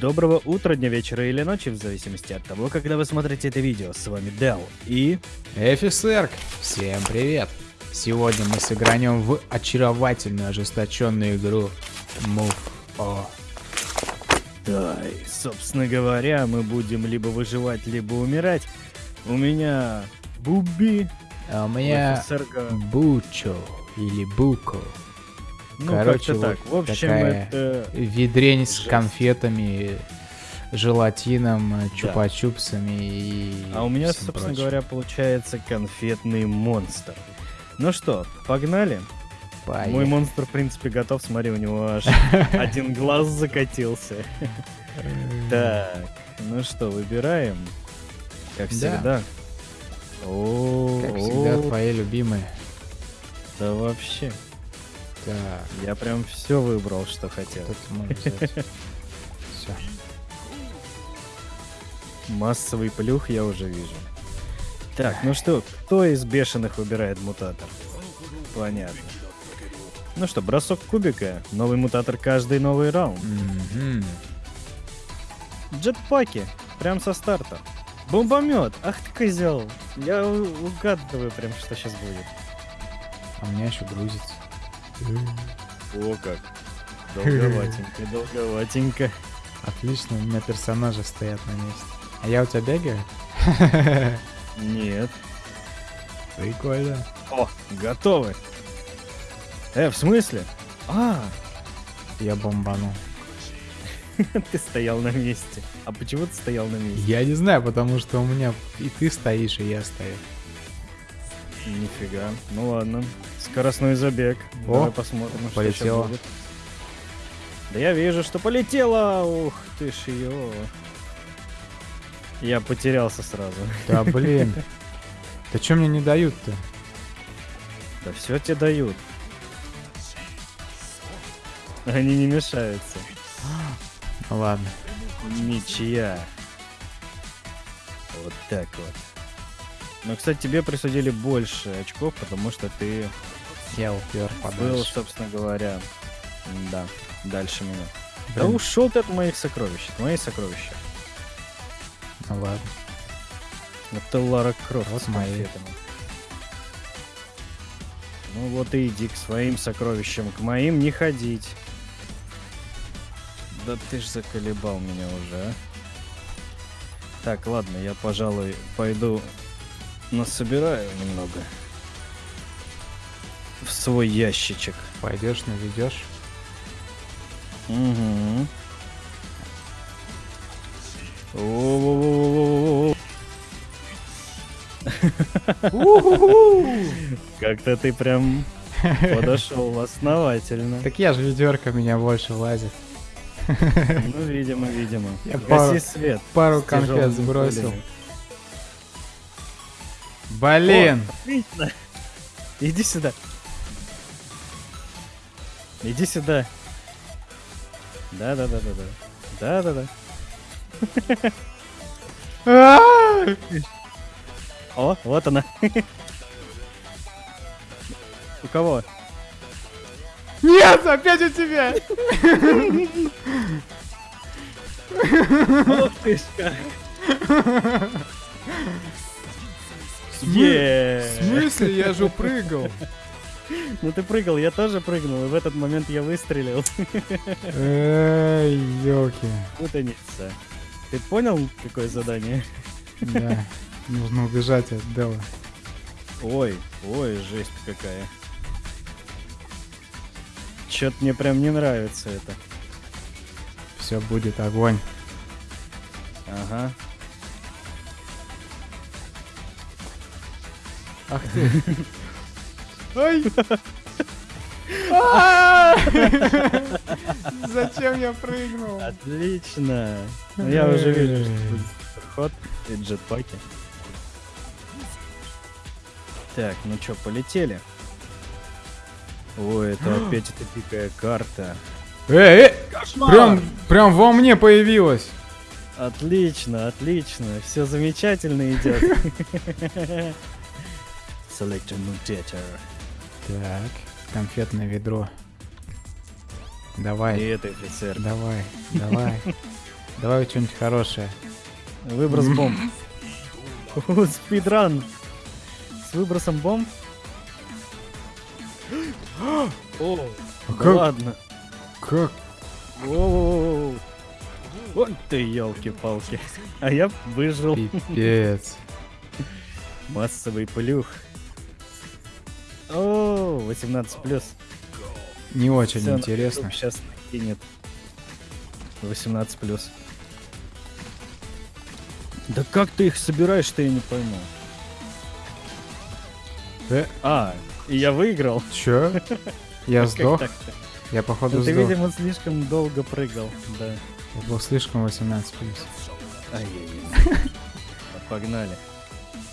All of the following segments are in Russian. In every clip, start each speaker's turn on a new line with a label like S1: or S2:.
S1: Доброго утра, дня, вечера или ночи, в зависимости от того, когда вы смотрите это видео. С вами Дел и...
S2: Эфисерк, всем привет! Сегодня мы сыгранем в очаровательную ожесточенную игру Move O.
S1: Да, и, собственно говоря, мы будем либо выживать, либо умирать. У меня Буби,
S2: А у меня. Бучо или Буко.
S1: Ну,
S2: короче,
S1: как-то так. В
S2: вот
S1: общем,
S2: такая
S1: это...
S2: Ведрень с конфетами, желатином, чупа-чупсами и
S1: А у меня, собственно
S2: прочим.
S1: говоря, получается конфетный монстр. Ну что, погнали? Мой
S2: Поехали.
S1: монстр, в принципе, готов. Смотри, у него аж один глаз закатился. Так, ну что, выбираем. Как
S2: Да.
S1: всегда.
S2: Как всегда, твои любимые.
S1: да вообще.
S2: Так,
S1: Я прям все выбрал, что хотел.
S2: тут можно взять. Все.
S1: Массовый плюх я уже вижу. Так, ну что, кто из бешеных выбирает мутатор? Понятно. Ну что, бросок кубика. Новый мутатор каждый новый раунд. Джетпаки. Прям со старта. Бомбомет. Ах ты козел. Я угадываю прям, что сейчас будет.
S2: А у меня еще грузится.
S1: О как. Долговатенько, долговатенько.
S2: Отлично, у меня персонажи стоят на месте. А я у тебя бегаю?
S1: Нет.
S2: Прикольно.
S1: О, готовы. Э, в смысле? А,
S2: Я бомбанул.
S1: ты стоял на месте. А почему ты стоял на месте?
S2: Я не знаю, потому что у меня и ты стоишь, и я стою.
S1: Нифига. Ну ладно. Скоростной забег.
S2: О,
S1: Давай посмотрим, что
S2: полетело.
S1: будет. Да я вижу, что полетело. Ух ты ж ее. Я потерялся сразу.
S2: Да блин. Да что мне не дают-то?
S1: Да все тебе дают. Они не мешаются.
S2: Ну ладно.
S1: Ничья. Вот так вот. Но, кстати, тебе присудили больше очков, потому что ты
S2: Я упер
S1: был, собственно говоря, да, дальше меня. Да
S2: Блин,
S1: ушел ты от моих сокровищ, от мои сокровища.
S2: Ну ладно.
S1: Это Лара Крофт
S2: Вот
S1: с
S2: мои.
S1: конфетами. Ну вот и иди к своим сокровищам, к моим не ходить. Да ты ж заколебал меня уже, а. Так, ладно, я, пожалуй, пойду насобираю немного. В свой ящичек.
S2: Пойдешь, наведешь.
S1: Угу. Как-то ты прям подошел основательно.
S2: Так я же ведерко меня больше влазит.
S1: Ну, видимо, видимо.
S2: Я
S1: Гаси
S2: пару-
S1: свет.
S2: Пару конфет сбросил.
S1: пулями.
S2: Блин!
S1: О. Иди сюда. Иди сюда. Да, да, да, да, да. Да, да, да.
S2: А!
S1: О, вот она. У кого?
S2: Нет, опять у тебя!
S1: Ох ты ж как. Е.
S2: В смысле? Я же прыгал.
S1: Ну ты прыгал, я тоже прыгнул, и в этот момент я выстрелил.
S2: Эй, ёлки.
S1: Путаница. Ты понял, какое задание?
S2: Да, нужно убежать от Дела.
S1: Ой, ой, жесть какая. Чё-то мне прям не нравится это.
S2: Все будет огонь.
S1: Ага.
S2: Ах ты. Ой! Зачем я прыгнул?
S1: Отлично. Ну, я уже вижу, что будет ход и джетпаки. Так, ну чё, полетели? Ой, это опять эта дикая карта.
S2: Эй, эй! Прям, прям во мне появилась.
S1: Отлично, отлично. Все замечательно идет. Select a mutator.
S2: Так, конфетное ведро. Давай,
S1: И это офицер.
S2: давай, давай. Давай что-нибудь хорошее.
S1: Выброс бомб. Спидран. С выбросом бомб? О,
S2: А
S1: ладно.
S2: Как?
S1: Воу. Вот ты, елки-палки. А я выжил.
S2: Пипец.
S1: Массовый плюх. О, 18 плюс.
S2: Не очень интересно.
S1: Сейчас кинет. 18 плюс. Да как ты их собираешь-то, я не пойму.
S2: Э,
S1: А, и я выиграл.
S2: чё? Я сдох? Я походу
S1: Ну, ты,
S2: сдох.
S1: видимо, слишком долго прыгал. Да.
S2: Я был слишком 18 плюс.
S1: Ай-яй-яй. Погнали.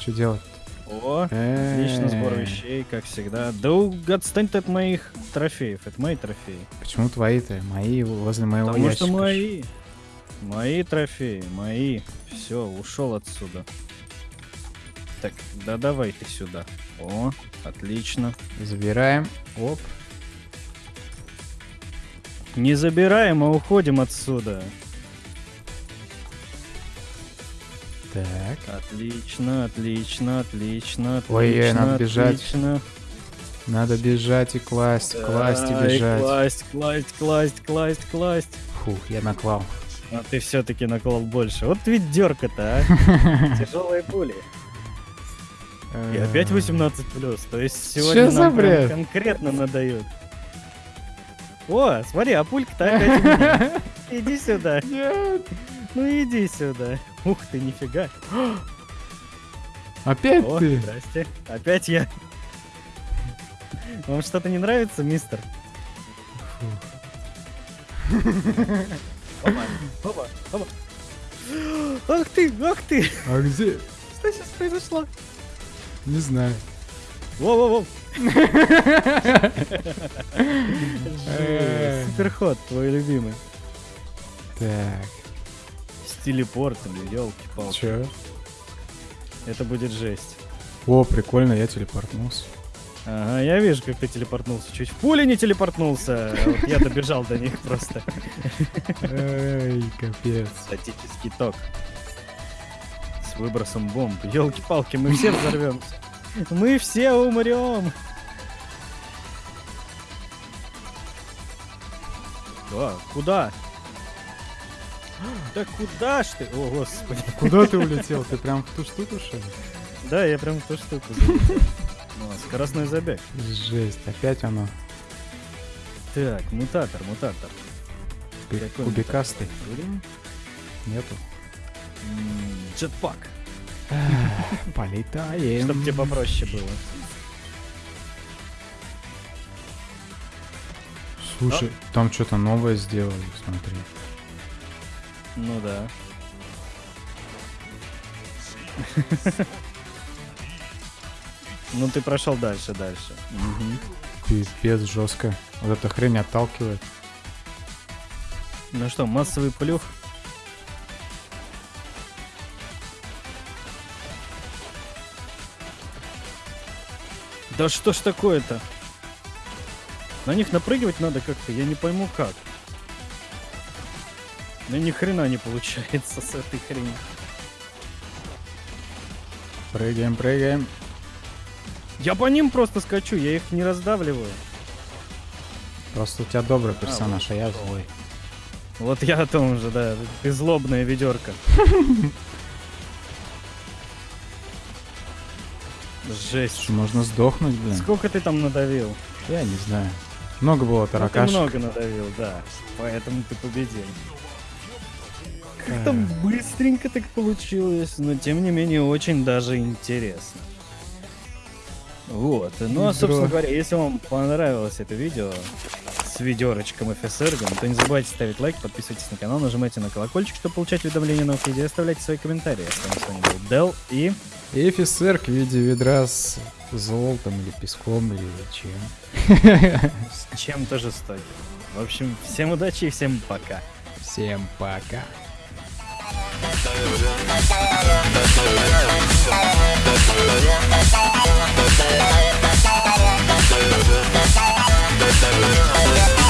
S2: Что делать?
S1: О, отлично, сбор
S2: Э,
S1: вещей, как всегда. Да отстань ты от моих трофеев, это мои трофеи.
S2: Почему твои-то? Мои возле моего
S1: Потому
S2: ящика.
S1: что мои. Мои трофеи, мои. Все, ушел отсюда. Так, да давай ты сюда. О, отлично.
S2: Забираем. Оп.
S1: Не забираем, а уходим отсюда.
S2: Так.
S1: Отлично, отлично, отлично, отлично.
S2: Ой-ой, надо бежать.
S1: отлично.
S2: Надо бежать и класть, класть и бежать.
S1: Класть, класть, класть, класть, класть.
S2: Фух, я наклал.
S1: А ты все-таки наклал больше. Вот ведь дерка-то, а. Тяжелые пули. И опять 18 плюс. То есть сегодня нам конкретно надают. О, смотри, а пулька-то опять. Иди сюда.
S2: Нет.
S1: Ну иди сюда. Ух ты, нифига.
S2: Опять
S1: О,
S2: ты?
S1: здрасте. Опять я. Вам что-то не нравится, мистер? Опа, опа, опа. Ах ты, ах ты!
S2: А где?
S1: Что сейчас произошло?
S2: Не знаю.
S1: Воу-воу-воу!
S2: Э.
S1: Суперход, твой любимый.
S2: Так,
S1: телепортом, елки-палки.
S2: чё?
S1: Это будет жесть.
S2: О, прикольно, я телепортнулся.
S1: Ага, я вижу, как ты телепортнулся. Чуть в пуле не телепортнулся. а Вот я добежал до них просто.
S2: Эй, капец.
S1: Статический ток. С выбросом бомб. Елки-палки, мы все взорвемся. Мы все умрем. Да, куда? Да куда ж ты? О, господи.
S2: Куда ты улетел? Ты прям в ту штуку, что ли?
S1: Да, я прям в ту штуку. Ну, скоростной забег.
S2: Жесть, опять оно.
S1: Так, мутатор, мутатор. Какой
S2: Кубикастый. Нету.
S1: Джетпак.
S2: Полетаем.
S1: Чтоб тебе попроще было.
S2: Слушай, там что-то новое сделали, смотри.
S1: Ну да. Ну ты прошел дальше, дальше. Мгм.
S2: Пипец, жестко. Вот эта хрень отталкивает.
S1: Ну что, массовый плюх? Да что ж такое-то? На них напрыгивать надо как-то, я не пойму как. Ну ни хрена не получается с этой хренью.
S2: Прыгаем, прыгаем.
S1: Я по ним просто скачу, я их не раздавливаю.
S2: Просто у тебя добрый персонаж, а я злой.
S1: Вот я о том же, да. Ты злобная ведерко. Жесть.
S2: Можно сдохнуть, блин?
S1: Сколько ты там надавил?
S2: Я не знаю. Много было
S1: Ну, ты
S2: таракашек.
S1: много надавил, да. Поэтому ты победил. Как-то быстренько так получилось, но тем не менее очень даже интересно. Вот. Ну а, собственно говоря, если вам понравилось это видео с ведерочком и фесергом, то не забывайте ставить лайк, подписывайтесь на канал, нажимайте на колокольчик, чтобы получать уведомления о новых видео, оставляйте свои комментарии. С вами, с вами был Дел и...
S2: И в виде ведра с золотом или песком или чем.
S1: с чем-то жестоким. В общем, всем удачи и всем пока.
S2: Всем пока.
S3: We'll be right back.